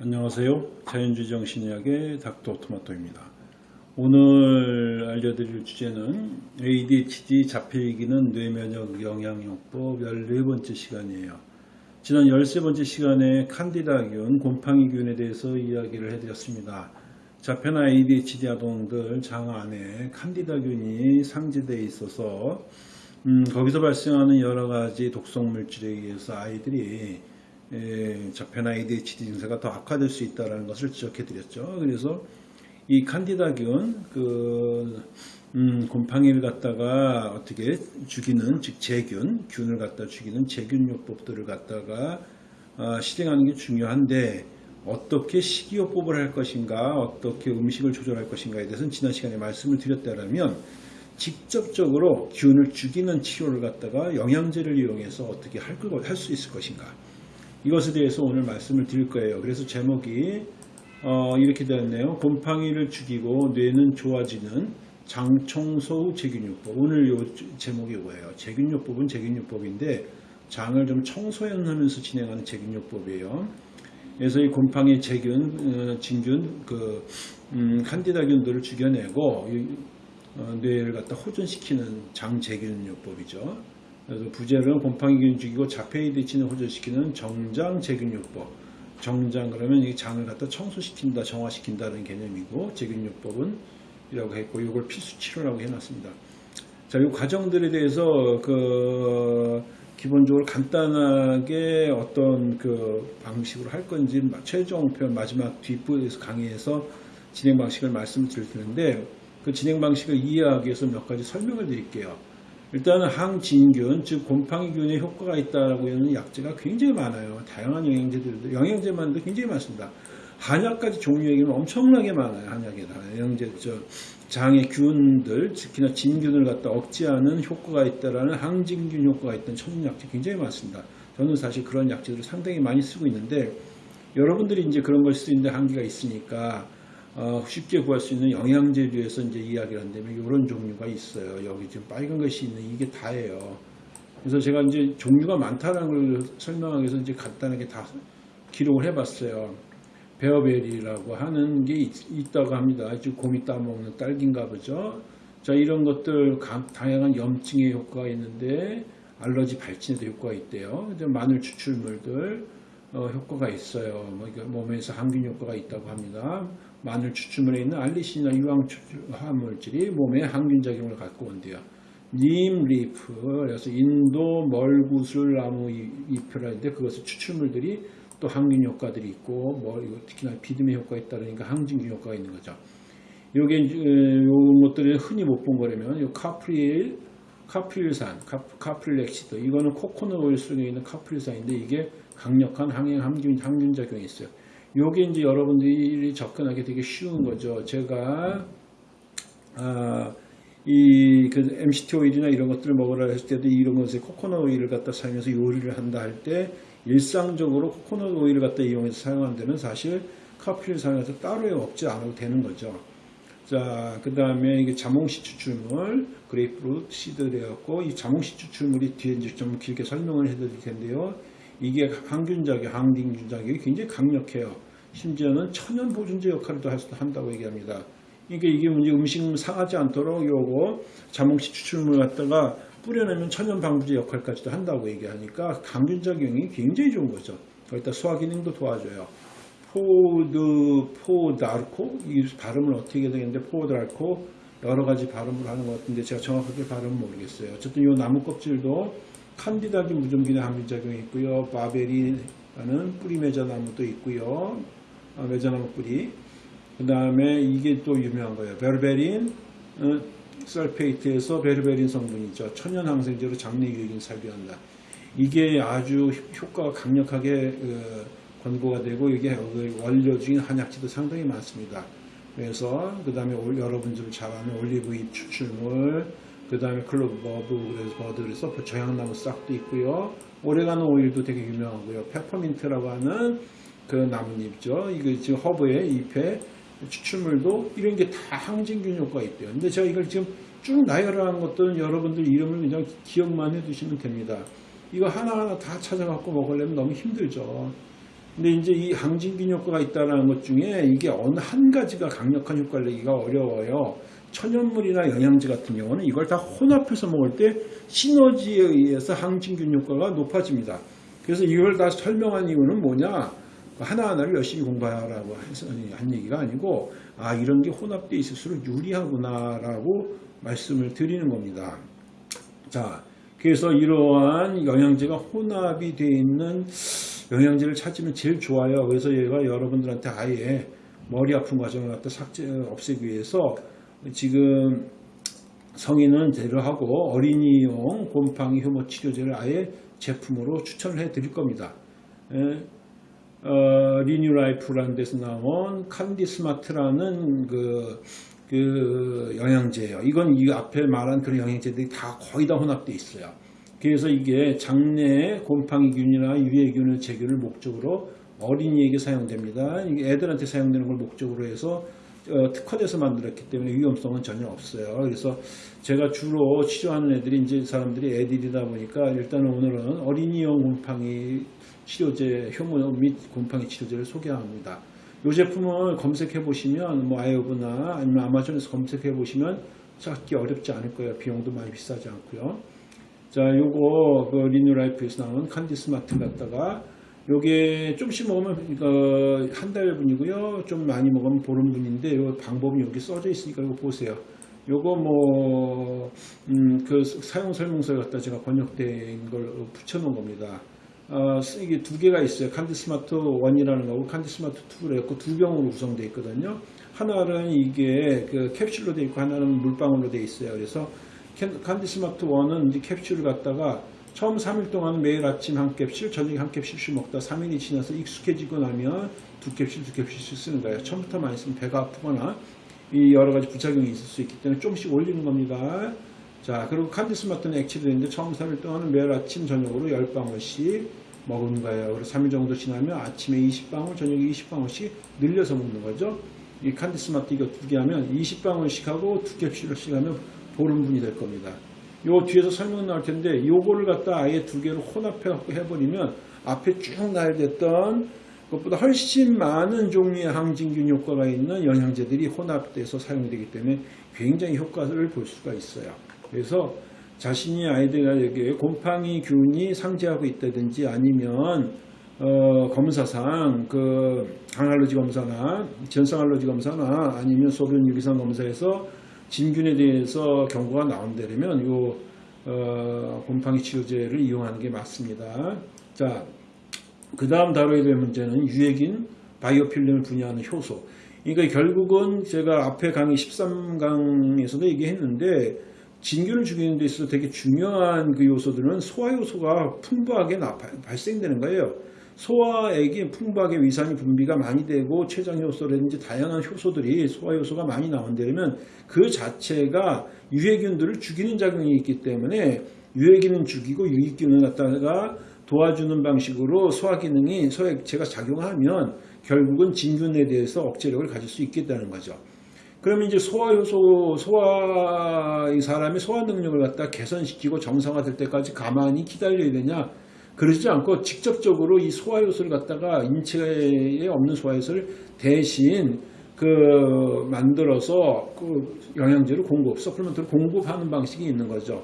안녕하세요. 자연주의 정신의학의 닥터 토마토입니다. 오늘 알려드릴 주제는 ADHD 자폐이기는 뇌면역 영양요법 14번째 시간이에요. 지난 13번째 시간에 칸디다균, 곰팡이균에 대해서 이야기를 해드렸습니다. 자폐나 ADHD 아동들 장 안에 칸디다균이 상지되어 있어서 음, 거기서 발생하는 여러 가지 독성 물질에 의해서 아이들이 에, 자폐나 ADHD 증세가 더 악화될 수 있다는 것을 지적해 드렸죠. 그래서 이 칸디다균 그 음, 곰팡이를 갖다가 어떻게 죽이는 즉 제균 균을 갖다 죽이는 제균요법들을 갖다가 아, 실행하는 게 중요한데 어떻게 식이요법을 할 것인가 어떻게 음식을 조절할 것인가에 대해서는 지난 시간에 말씀을 드렸다면 직접적으로 균을 죽이는 치료를 갖다가 영양제를 이용해서 어떻게 할 수 있을 것인가 이것에 대해서 오늘 말씀을 드릴 거예요. 그래서 제목이 어, 이렇게 되었네요. 곰팡이를 죽이고 뇌는 좋아지는 장청소 후 제균요법. 오늘 요 제목이 뭐예요? 제균요법은 제균요법인데 장을 좀 청소하면서 진행하는 제균요법이에요. 그래서 이 곰팡이 제균, 어, 진균, 그 음, 칸디다균들을 죽여내고 어, 뇌를 갖다 호전시키는 장제균요법이죠. 그래서 부제는 곰팡이균 죽이고 자폐이드치는 호전시키는 정장제균요법. 정장 그러면 이 장을 갖다 청소시킨다, 정화시킨다는 개념이고 제균요법은 이라고 했고 이걸 필수 치료라고 해놨습니다. 자, 이 과정들에 대해서 그 기본적으로 간단하게 어떤 그 방식으로 할 건지 최종 편 마지막 뒷부에서 강의에서 진행 방식을 말씀드릴 텐데 그 진행 방식을 이해하기 위해서 몇 가지 설명을 드릴게요. 일단은 항진균, 즉 곰팡이균의 효과가 있다라고 하는 약제가 굉장히 많아요. 다양한 영양제들도 영양제만도 굉장히 많습니다. 한약까지 종류 얘기는 엄청나게 많아요. 한약에다 영양제, 저 장의 균들, 특히나 진균을 갖다 억제하는 효과가 있다라는 항진균 효과가 있던 천연약제 굉장히 많습니다. 저는 사실 그런 약제들을 상당히 많이 쓰고 있는데 여러분들이 이제 그런 걸 쓰는데 한계가 있으니까 어, 쉽게 구할 수 있는 영양제류에서 이제 이야기를 한다면 이런 종류가 있어요. 여기 지금 빨간 것이 있는 이게 다예요. 그래서 제가 이제 종류가 많다는 걸 설명하기 위해서 이제 간단하게 다 기록을 해봤어요. 베어베리라고 하는 게 있, 다고 합니다. 아주 곰이 따먹는 딸기인가 보죠. 자, 이런 것들 다양한 염증에 효과가 있는데 알러지 발진에도 효과가 있대요. 마늘 추출물들 어, 효과가 있어요. 뭐 몸에서 항균 효과가 있다고 합니다. 마늘 추출물에 있는 알리신이나 유황 화합물질이 몸에 항균 작용을 갖고 온대요. neem leaf, 그래서 인도 멀구슬 나무 잎이라는데 그것을 추출물들이 또 항균 효과들이 있고 뭐 특히나 비듬에 효과가 있다니까 항진균 효과가 있는 거죠. 요게 요 것들이 흔히 못 본 거라면 요 카프릴 카프릴산, caprylic acid 이거는 코코넛 오일 속에 있는 카프릴산인데 이게 강력한 항행 항균, 항균 작용이 있어요. 요게 이제 여러분들이 접근하기 되게 쉬운 거죠. 제가 아, 이그 MCT 오일이나 이런 것들을 먹으라 했을 때도 이런 것에 코코넛 오일을 갖다 사용해서 요리를 한다 할 때 일상적으로 코코넛 오일을 갖다 이용해서 사용하는 데는 사실 카피를 사용해서 따로 먹지 않아도 되는 거죠. 자, 그 다음에 이게 자몽씨 추출물, grapefruit seed 되었고, 이 자몽씨 추출물이 뒤에 이제 좀 길게 설명을 해드릴 텐데요. 이게 항균작용, 항진균작용이 굉장히 강력해요. 심지어는 천연 보존제 역할도 한다고 얘기합니다. 그러니까 이게 문제 음식 상하지 않도록 요거 자몽씨 추출물 갖다가 뿌려내면 천연 방부제 역할까지도 한다고 얘기하니까 항균작용이 굉장히 좋은 거죠. 거기다 소화 기능도 도와줘요. pau d', pau d'arco? 이 발음을 어떻게 되겠는데, pau d'arco? 여러 가지 발음을 하는 것 같은데, 제가 정확하게 발음은 모르겠어요. 어쨌든 이 나무 껍질도 칸디다균 무좀기능 항균작용이 있고요. barberry라는 뿌리 매자나무도 있고요. 아, 매자나무 뿌리. 그 다음에 이게 또 유명한 거예요. berberine 어, sulfate에서 berberine 성분이죠. 천연 항생제로 장내 유해균 살균한다. 이게 아주 효과가 강력하게 어, 권고가 되고 이게 원료 중인 한약재도 상당히 많습니다. 그래서 그 다음에 여러분들 잘 아는 올리브잎 추출물 그 다음에 clove bud 그래서 bud 그래서 정향나무 싹도 있고요. 오레가노 오일도 되게 유명하고요. 페퍼민트라고 하는 그 나뭇잎죠. 이거 지금 허브의 잎에 추출물도 이런 게 다 항진균 효과가 있대요. 근데 제가 이걸 지금 쭉 나열한 것들은 여러분들 이름을 그냥 기억만 해두시면 됩니다. 이거 하나하나 다 찾아갖고 먹으려면 너무 힘들죠. 근데 이제 이 항진균 효과가 있다는 것 중에 이게 어느 한 가지가 강력한 효과를 내기가 어려워요. 천연물이나 영양제 같은 경우는 이걸 다 혼합해서 먹을 때 시너지에 의해서 항진균 효과가 높아집니다. 그래서 이걸 다 설명한 이유는 뭐냐? 하나하나를 열심히 공부하라고 해서 한 얘기가 아니고 아 이런 게 혼합되어 있을수록 유리하구나 라고 말씀을 드리는 겁니다. 자, 그래서 이러한 영양제가 혼합이 되어 있는 영양제를 찾으면 제일 좋아요. 그래서 얘가 여러분들한테 아예 머리 아픈 과정을 갖다 삭제 없애기 위해서 지금 성인은 제로하고 어린이용 곰팡이 효모 치료제를 아예 제품으로 추천을 해 드릴 겁니다. 예, 어, ReNew Life라는 데서 나온 CandiSmart라는 그, 그 영양제예요. 이건 이 앞에 말한 그런 영양제들이 다 거의 다 혼합되어 있어요. 그래서 이게 장내 곰팡이균이나 유해균을 제균을 목적으로 어린이에게 사용됩니다. 애들한테 사용되는 걸 목적으로 해서 어, 특화돼서 만들었기 때문에 위험성은 전혀 없어요. 그래서 제가 주로 치료하는 애들이 이제 사람들이 애들이다 보니까 일단 오늘은 어린이용 곰팡이 치료제, 효모 및 곰팡이 치료제를 소개합니다. 이 제품을 검색해 보시면 뭐 아이오브나 아니면 아마존에서 검색해 보시면 찾기 어렵지 않을 거예요. 비용도 많이 비싸지 않고요. 자, 요거 그 리뉴라이프에서 나온 칸디스마트 갖다가 요게 좀씩 먹으면 이거 한 달분이고요. 좀 많이 먹으면 보름분인데 요 방법이 여기 써져 있으니까 이거 보세요. 요거 뭐, 음, 그 사용 설명서에 갖다 제가 번역된 걸 붙여 놓은 겁니다. 어, 이게 두 개가 있어요. CandiSmart 1이라는 거고 CandiSmart 2로 했고 두 병으로 구성되어 있거든요. 하나는 이게 그 캡슐로 되어 있고 하나는 물방울로 되어 있어요. 그래서 캔- CandiSmart 1은 이제 캡슐을 갖다가 처음 3일 동안 매일 아침 한 캡슐, 저녁에 한 캡슐씩 먹다 3일이 지나서 익숙해지고 나면 두 캡슐, 두 캡슐씩 쓰는 거예요. 처음부터 많이 쓰면 배가 아프거나 이 여러 가지 부작용이 있을 수 있기 때문에 조금씩 올리는 겁니다. 자, 그리고 칸디스 마트는 액체로 있는데 처음 3일 동안은 매일 아침, 저녁으로 10방울씩 먹는 거예요. 그리고 3일 정도 지나면 아침에 20방울, 저녁에 20방울씩 늘려서 먹는 거죠. 이 칸디스 마트 이거 두 개 하면 20방울씩 하고 두 캡슐씩 하면 보름분이 될 겁니다. 요 뒤에서 설명 나올 텐데 요거를 갖다 아예 두 개로 혼합해 갖고 해버리면 앞에 쭉 나열됐던 그것보다 훨씬 많은 종류의 항진균 효과가 있는 영양제들이 혼합돼서 사용되기 때문에 굉장히 효과를 볼 수가 있어요. 그래서 자신이 아이들에게 곰팡이 균이 상재하고 있다든지 아니면 어, 검사상 그 항알러지 검사나 전성 알러지 검사나 아니면 소변 유기산 검사에서 진균에 대해서 경고가 나온다면 요 어, 곰팡이 치료제를 이용하는 게 맞습니다. 자, 그 다음 다뤄야 될 문제는 유해균 바이오필름을 분해하는 효소. 그러니까 결국은 제가 앞에 강의 13강에서도 얘기했는데 진균을 죽이는 데 있어서 되게 중요한 그 요소들은 소화 요소가 풍부하게 발생되는 거예요. 소화액이 풍부하게 위산이 분비가 많이 되고 췌장 효소라든지 다양한 효소들이 소화 요소가 많이 나온다면 그 자체가 유해균들을 죽이는 작용이 있기 때문에 유해균은 죽이고 유익균을 갖다가 도와주는 방식으로 소화 기능이 소액체가 작용하면 결국은 진균에 대해서 억제력을 가질 수 있겠다는 거죠. 그러면 이제 소화 요소, 소화, 이 사람의 소화 능력을 갖다 개선시키고 정상화될 때까지 가만히 기다려야 되냐? 그러지 않고 직접적으로 이 소화 요소를 갖다가 인체에 없는 소화 요소를 대신 그 만들어서 그 영양제를 공급, 서플먼트를 공급하는 방식이 있는 거죠.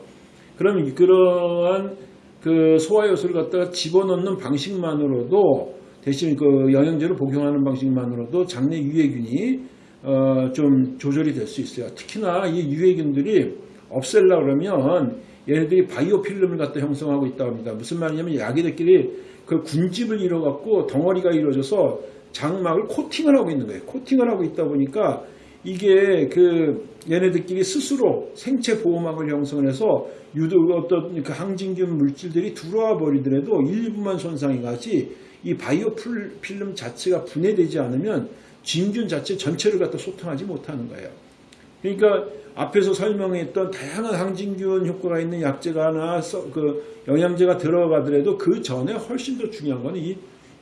그럼 그러한 그 소화 요소를 갖다가 집어넣는 방식만으로도 대신 그 영양제를 복용하는 방식만으로도 장내 유해균이 어, 좀 조절이 될 수 있어요. 특히나 이 유해균들이 없앨라 그러면 얘네들이 바이오 필름을 갖다 형성하고 있다고 합니다. 무슨 말이냐면 야기들끼리 그 군집을 이뤄갖고 덩어리가 이루어져서 장막을 코팅을 하고 있는 거예요. 코팅을 하고 있다 보니까 이게 그 얘네들끼리 스스로 생체 보호막을 형성을 해서 유도 어떤 그 항진균 물질들이 들어와 버리더라도 일부만 손상이 가지 이 바이오 풀- 필름 자체가 분해되지 않으면 진균 자체 전체를 갖다 소통하지 못하는 거예요. 그러니까 앞에서 설명했던 다양한 항진균 효과가 있는 약제가나 써- 그 영양제가 들어가더라도 그 전에 훨씬 더 중요한 거는 이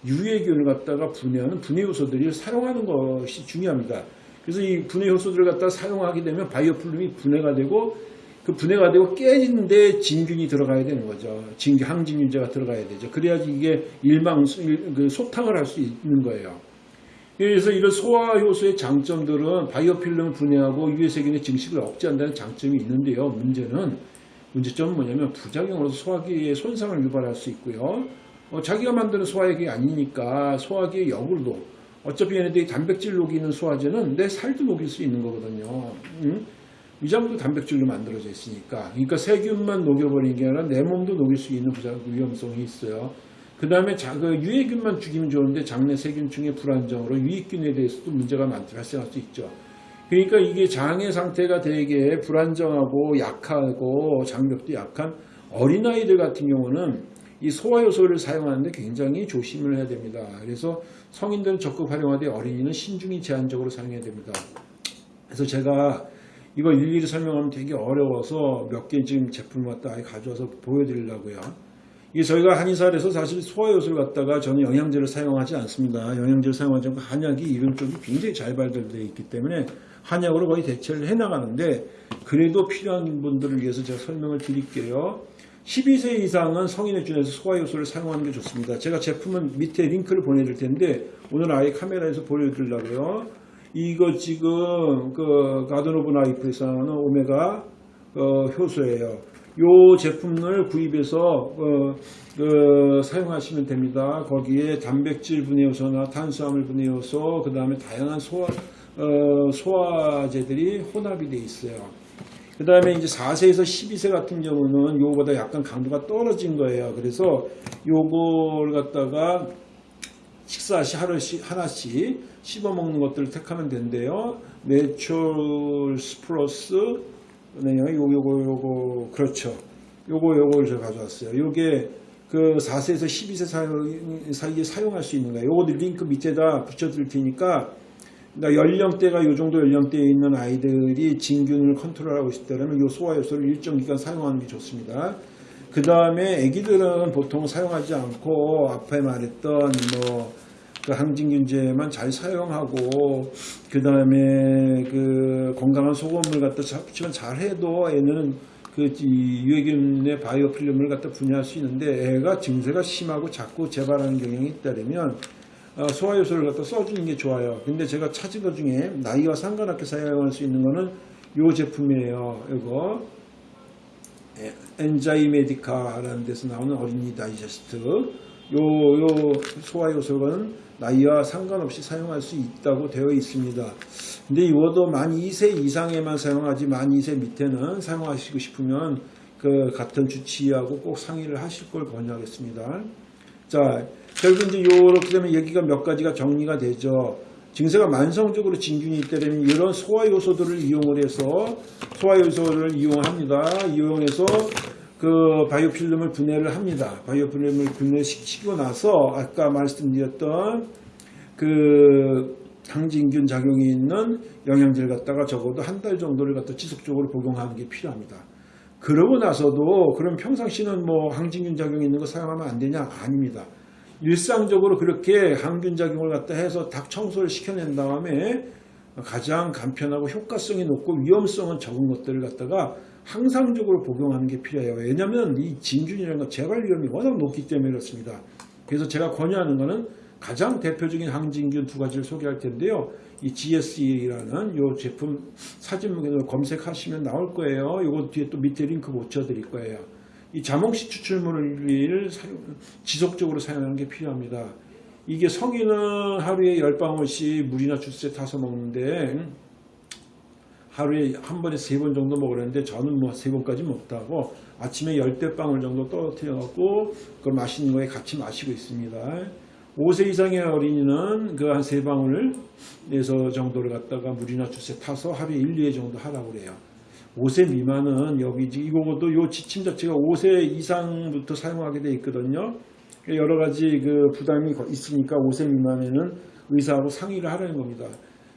유해균을 갖다가 분해하는 분해 요소들을 사용하는 것이 중요합니다. 그래서 이 분해 요소들을 갖다 사용하게 되면 바이오플lum이 분해가 되고 그 분해가 되고 깨지는데 진균이 들어가야 되는 거죠. 진 항진균제가 들어가야 되죠. 그래야지 이게 일망 일- 그 소탕을 할 수 있는 거예요. 그래서 이런 소화 효소의 장점들은 바이오필름을 분해하고 유해세균의 증식을 억제한다는 장점이 있는데요. 문제는 문제점은 뭐냐면 부작용으로서 소화기에 손상을 유발할 수 있고요. 어, 자기가 만드는 소화액이 아니니까 소화기의 역으로도 어차피 얘네들이 단백질 녹이는 소화제는 내 살도 녹일 수 있는 거거든요. 응? 위장도 단백질로 만들어져 있으니까. 그러니까 세균만 녹여버리는 게 아니라 내 몸도 녹일 수 있는 부작 위험성이 있어요. 그 다음에 그 유해균만 죽이면 좋은데 장내 세균층의 불안정으로 유익균에 대해서도 문제가 많이 발생할 수 있죠. 그러니까 이게 장의 상태가 되게 불안정하고 약하고 장벽도 약한 어린아이들 같은 경우는 이 소화효소를 사용하는데 굉장히 조심을 해야 됩니다. 그래서 성인들은 적극 활용하되 어린이는 신중히 제한적으로 사용해야 됩니다. 그래서 제가 이거 일일이 설명하면 되게 어려워서 몇 개 지금 제품을 갖다 가져와서 보여드리려고요. 이게 저희가 한의사에서 사실 소화효소를 갖다가 저는 영양제를 사용하지 않습니다. 영양제를 사용하지 않고 한약이 이런 쪽이 굉장히 잘 발달되어 있기 때문에 한약으로 거의 대체를 해나가는데 그래도 필요한 분들을 위해서 제가 설명을 드릴게요. 12세 이상은 성인에 준해서 소화효소를 사용하는 게 좋습니다. 제가 제품은 밑에 링크를 보내드릴 텐데 오늘 아예 카메라에서 보여드리려고요. 이거 지금 그 Garden of Life에서 나오는 오메가 어, 효소예요. 요 제품을 구입해서 어, 그 사용하시면 됩니다. 거기에 단백질 분해 효소나 탄수화물 분해 효소, 그 다음에 다양한 소화 어, 소화제들이 혼합이 돼 있어요. 그 다음에 이제 4세에서 12세 같은 경우는 요거보다 약간 강도가 떨어진 거예요. 그래서 요걸 갖다가 식사 시 하루씩 하나씩 씹어 먹는 것들을 택하면 된대요. Nature's Plus 네, 요거 요거 요거 그렇죠. 요거 요걸 제가 가져왔어요. 요게 그 4세에서 12세 사이, 사이에 사용할 수 있는 거예요. 요거 링크 밑에다 붙여드릴 테니까 그러니까 연령대가 요 정도 연령대에 있는 아이들이 진균을 컨트롤하고 있다면 요 소화효소를 일정 기간 사용하는 게 좋습니다. 그 다음에 아기들은 보통 사용하지 않고 앞에 말했던 뭐 그 항진균제만 잘 사용하고 그 다음에 그 건강한 소금을 갖다 잡지만 잘 해도 애는 그이 유해균의 바이오 필름을 갖다 분해할 수 있는데 애가 증세가 심하고 자꾸 재발하는 경향이 있다면 어, 소화효소를 갖다 써주는 게 좋아요. 근데 제가 찾은 것 중에 나이와 상관없게 사용할 수 있는 거는 요 제품이에요. 이거 엔자이메디카라는 데서 나오는 어린이 다이제스트 요, 요 소화효소는 나이와 상관없이 사용할 수 있다고 되어 있습니다. 근데 이것도 만 2세 이상에만 사용하지 만 2세 밑에는 사용하시고 싶으면 그 같은 주치의하고 꼭 상의를 하실 걸 권유하겠습니다. 자, 결국 이제 요렇게 되면 여기가 몇 가지가 정리가 되죠. 증세가 만성적으로 진균이 있다면 이런 소화효소들을 이용을 해서 소화효소를 이용합니다. 이용해서 그 바이오 필름을 분해를 합니다. 바이오 필름을 분해시키고 나서 아까 말씀드렸던 그 항진균 작용이 있는 영양제를 갖다가 적어도 한 달 정도를 갖다 지속적으로 복용하는 게 필요합니다. 그러고 나서도 그럼 평상시는 뭐 항진균 작용이 있는 거 사용하면 안 되냐? 아닙니다. 일상적으로 그렇게 항균 작용을 갖다 해서 닭 청소를 시켜낸 다음에 가장 간편하고 효과성이 높고 위험성은 적은 것들을 갖다가 항상적으로 복용하는 게 필요해요. 왜냐하면 이 진균이라는 건 재발 위험이 워낙 높기 때문에 그렇습니다. 그래서 제가 권유하는 것은 가장 대표적인 항진균 두 가지를 소개할 텐데요. 이 GSE라는 이 제품 사진을 검색하시면 나올 거예요. 이거 뒤에 또 밑에 링크 붙여드릴 거예요. 이 자몽씨 추출물을 지속적으로 사용하는 게 필요합니다. 이게 성인은 하루에 10방울씩 물이나 주스에 타서 먹는데 하루에 한 번에 세 번 정도 먹으려는데 저는 뭐 세 번까지 먹다고 아침에 열대 방울 정도 떨어뜨려 갖고 그걸 마시는 거에 같이 마시고 있습니다. 5세 이상의 어린이는 그 한 세 방울 내서 정도를 갖다가 물이나 주스에 타서 하루에 1, 2회 정도 하라고 그래요. 5세 미만은 여기 이거도 요 지침 자체가 5세 이상부터 사용하게 돼 있거든요. 여러 가지 그 부담이 있으니까 5세 미만에는 의사하고 상의를 하라는 겁니다.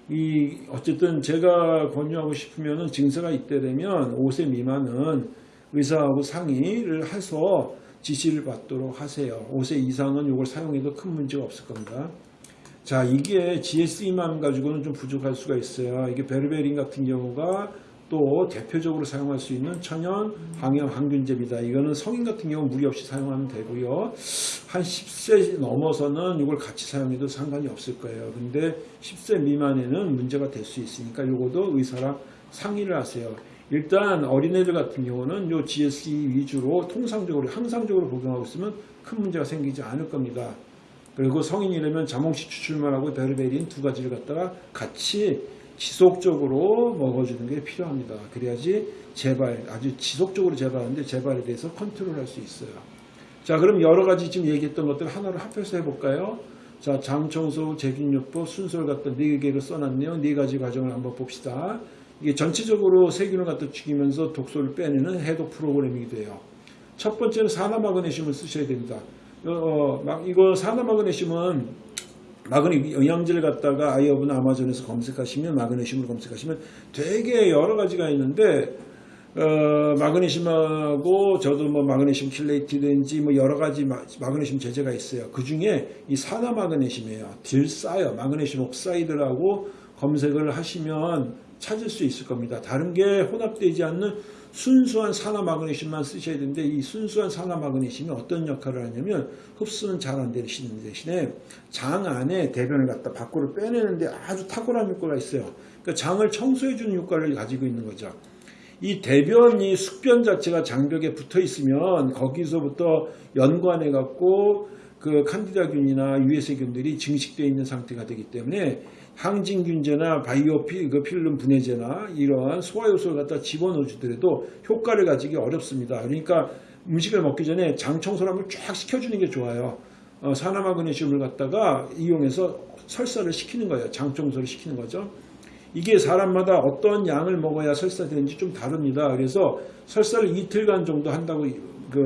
이 어쨌든 제가 권유하고 싶으면은 증세가 있다면 5세 미만은 의사하고 상의를 해서 지시를 받도록 하세요. 5세 이상은 이걸 사용해도 큰 문제가 없을 겁니다. 자, 이게 GSE만 가지고는 좀 부족할 수가 있어요. 이게 베르베린 같은 경우가 또 대표적으로 사용할 수 있는 천연 항염 항균제입니다. 이거는 성인 같은 경우 무리 없이 사용하면 되고요. 한 10세 넘어서는 이걸 같이 사용해도 상관이 없을 거예요. 근데 10세 미만에는 문제가 될 수 있으니까 이것도 의사랑 상의를 하세요. 일단 어린애들 같은 경우는 요 GSE 위주로 통상적으로 항상적으로 복용하고 있으면 큰 문제가 생기지 않을 겁니다. 그리고 성인이라면 자몽씨 추출만하고 베르베린 두 가지를 갖다가 같이 지속적으로 먹어주는 게 필요합니다. 그래야지 재발, 아주 지속적으로 재발하는데 재발에 대해서 컨트롤할 수 있어요. 자, 그럼 여러 가지 지금 얘기했던 것들 하나로 합해서 해볼까요? 자, 장청소, 제균요법, 순서를 갖다 네 개를 써놨네요. 네 가지 과정을 한번 봅시다. 이게 전체적으로 세균을 갖다 죽이면서 독소를 빼내는 해독 프로그램이기도 해요. 첫 번째는 산화마그네슘을 쓰셔야 됩니다. 어, 막 이거 산화마그네슘은 마그네 영양제를 갖다가 아이어분 아마존에서 검색하시면 마그네슘을 검색하시면 되게 여러 가지가 있는데 어, 마그네슘하고 저도 뭐 마그네슘 킬레이트든지 뭐 여러 가지 마, 마그네슘 제제가 있어요. 그 중에 이 산화 마그네슘이에요. 들 싸요. 마그네슘 oxide라고 검색을 하시면 찾을 수 있을 겁니다. 다른 게 혼합되지 않는 순수한 산화 마그네슘만 쓰셔야 되는데 이 순수한 산화 마그네슘이 어떤 역할을 하냐면 흡수는 잘 안 되시는 대신에 장 안에 대변을 갖다 밖으로 빼내는데 아주 탁월한 효과가 있어요. 그러니까 장을 청소해 주는 효과를 가지고 있는 거죠. 이 대변 이 숙변 자체가 장벽에 붙어 있으면 거기서부터 연관해 갖고 그 칸디다균이나 유해세균들이 증식되어 있는 상태가 되기 때문에 항진균제나 바이오 피, 그 필름 분해제나 이러한 소화효소를 갖다 집어넣어 주더라도 효과를 가지기 어렵습니다. 그러니까 음식을 먹기 전에 장 청소를 한번 쫙 시켜주는 게 좋아요. 어, 산화마그네슘을 갖다가 이용해서 설사를 시키는 거예요. 장 청소를 시키는 거죠. 이게 사람마다 어떤 양을 먹어야 설사되는지 좀 다릅니다. 그래서 설사를 이틀간 정도 한다고 그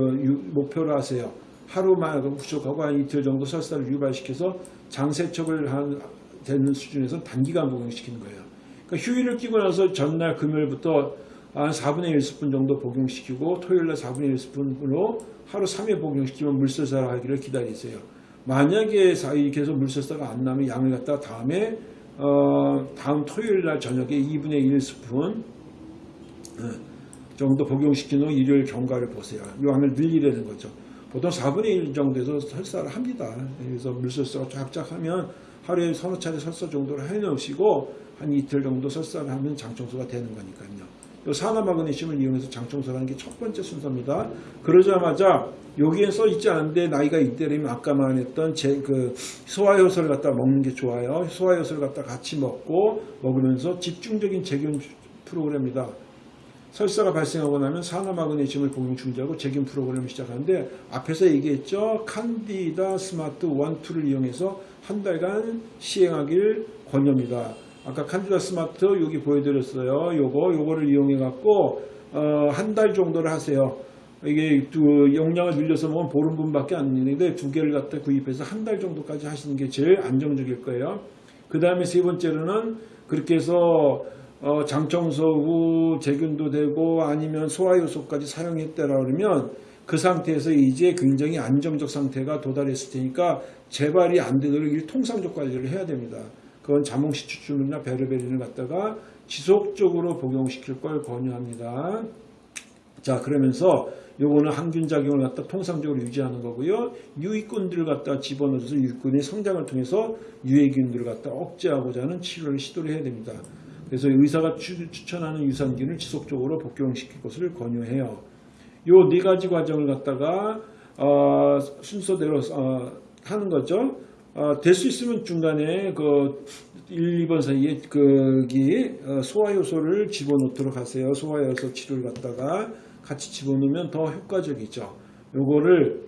목표로 하세요. 하루만 부족하고 한 이틀 정도 설사를 유발시켜서 장세척을 한 되는 수준에서 단기간 복용시키는 거예요. 그러니까 휴일을 끼고 나서 전날 금요일부터 한 4분의 1 스푼 정도 복용시키고 토요일날 4분의 1 스푼으로 하루 3회 복용시키면 물설사를 하기를 기다리세요. 만약에 이렇게 해서 물설사가 안 나면 양을 갖다 다음에 어, 다음 토요일날 저녁에 2분의 1 스푼 정도 복용시킨 후 일요일 경과를 보세요. 양을 늘리려는 거죠. 보통 4분의 1 정도에서 설사를 합니다. 그래서 물설사가 쫙쫙 하면 하루에 서너 차례 설사 정도를 해놓으시고 한 이틀 정도 설사를 하면 장청소가 되는 거니까요. 이 산화마그네슘을 이용해서 장청소를 하는 게 첫 번째 순서입니다. 그러자마자 여기에 써 있지 않은데 나이가 이때라면 아까 말했던 제 그 소화효소를 갖다 먹는 게 좋아요. 소화효소를 갖다 같이 먹고 먹으면서 집중적인 제균 프로그램입니다. 설사가 발생하고 나면 산화마그네슘을 복용 중지하고 제균 프로그램을 시작하는데 앞에서 얘기했죠. 칸디다 스마트 1, 2를 이용해서 한 달간 시행하길 권유합니다. 아까 칸디다 스마트 여기 보여드렸어요. 요거 요거를 이용해 갖고 어, 한 달 정도를 하세요. 이게 두 용량을 늘려서 먹으면 보름분밖에 안 되는데 두 개를 갖다 구입해서 한 달 정도까지 하시는 게 제일 안정적일 거예요. 그 다음에 세 번째로는 그렇게 해서 어, 장청소 후 제균도 되고 아니면 소화효소까지 사용했다라 그러면 그 상태에서 이제 굉장히 안정적 상태가 도달했을 테니까 재발이 안 되도록 일통상적 관리를 해야 됩니다. 그건 자몽시 추출물이나 베르베린을 갖다가 지속적으로 복용시킬 걸 권유합니다. 자 그러면서 요거는 항균 작용을 갖다 통상적으로 유지하는 거고요. 유익균들을 갖다 집어넣어서 유익균의 성장을 통해서 유해균들을 갖다 억제하고자 하는 치료를 시도를 해야 됩니다. 그래서 의사가 추천하는 유산균을 지속적으로 복용시킬 것을 권유해요. 요 네 가지 과정을 갖다가 어, 순서대로 어, 하는 거죠. 어, 될 수 있으면 중간에 그 1, 2번 사이에 거기 어, 소화효소를 집어넣도록 하세요. 소화효소 치료를 갖다가 같이 집어넣으면 더 효과적이죠. 요거를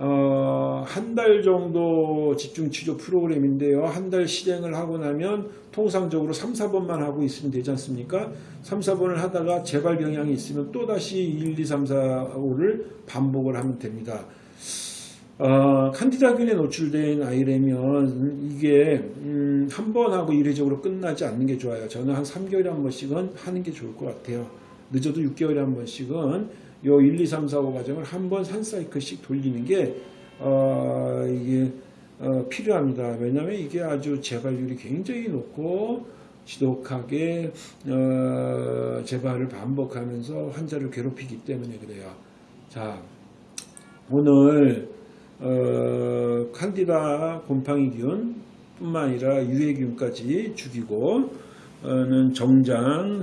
어, 한 달 정도 집중치료 프로그램인데요. 한 달 실행을 하고 나면 통상적으로 3, 4번만 하고 있으면 되지 않습니까? 3, 4번을 하다가 재발 경향이 있으면 또다시 1, 2, 3, 4, 5를 반복을 하면 됩니다. 어, 칸디다균에 노출된 아이라면 이게 음, 한 번 하고 이례적으로 끝나지 않는 게 좋아요. 저는 한 3개월에 한 번씩은 하는 게 좋을 것 같아요. 늦어도 6개월에 한 번씩은 요 1, 2, 3, 4, 5 과정을 한 번 한 사이클씩 돌리는 게 어, 이게 어, 필요합니다. 왜냐하면 이게 아주 재발률이 굉장히 높고 지독하게 어, 재발을 반복하면서 환자를 괴롭히기 때문에 그래요. 자, 오늘 어, 칸디다 곰팡이균 뿐만 아니라 유해균까지 죽이고 는 정장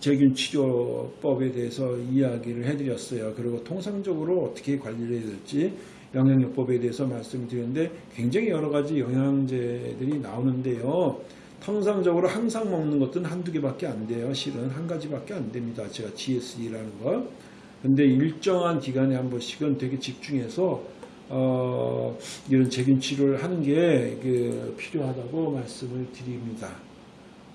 제균 치료법에 대해서 이야기를 해드렸어요. 그리고 통상적으로 어떻게 관리를 해야 될지 영양요법에 대해서 말씀드렸는데 굉장히 여러 가지 영양제들이 나오는데요. 통상적으로 항상 먹는 것들은 한두 개밖에 안 돼요. 실은 한 가지밖에 안 됩니다. 제가 GSE라는 거. 근데 일정한 기간에 한 번씩은 되게 집중해서 어, 이런 제균 치료를 하는 게 그, 필요하다고 말씀을 드립니다.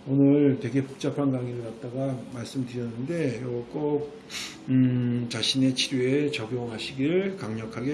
오늘 되게 복잡한 강의를 갖다가 말씀드렸는데 이거 꼭 음, 자신의 치료에 적용하시길 강력하게